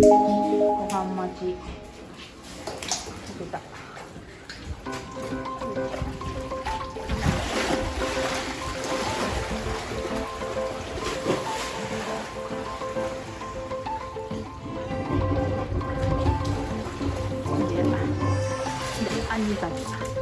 고구마지 여기다 언니가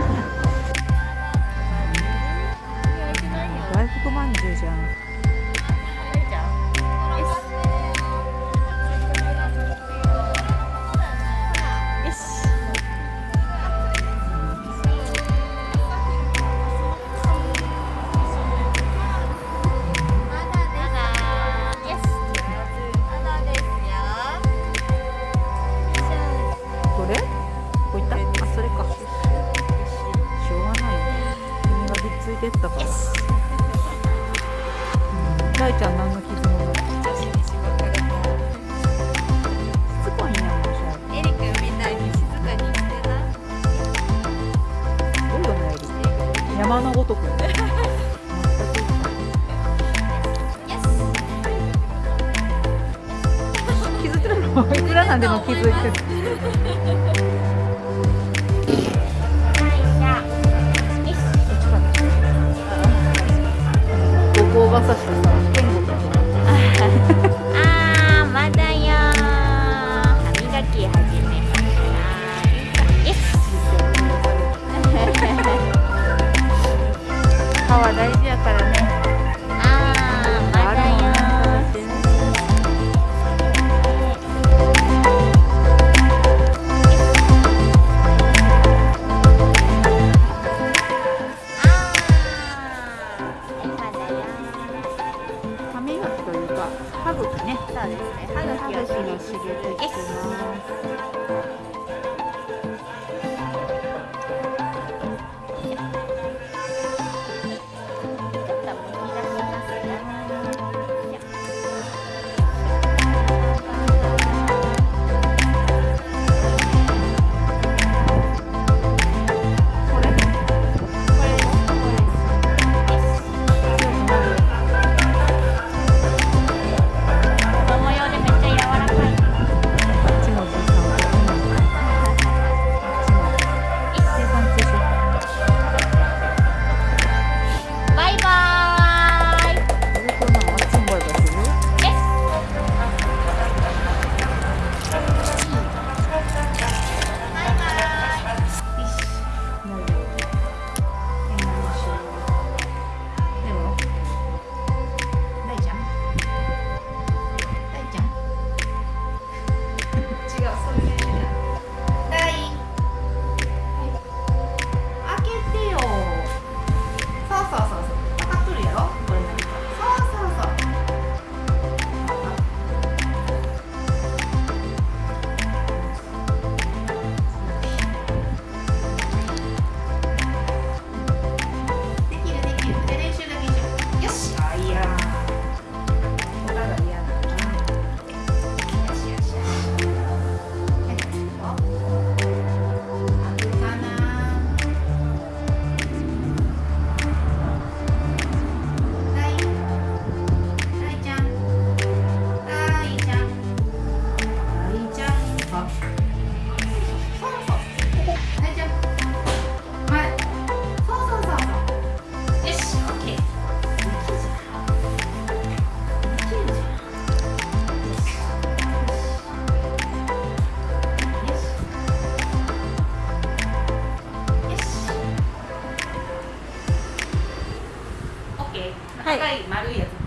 てったから。うん大ちゃん何の傷もない。山のごとく。気づいてるの？いくらなんでも気づいてる。がさしてさ赤い丸いやつ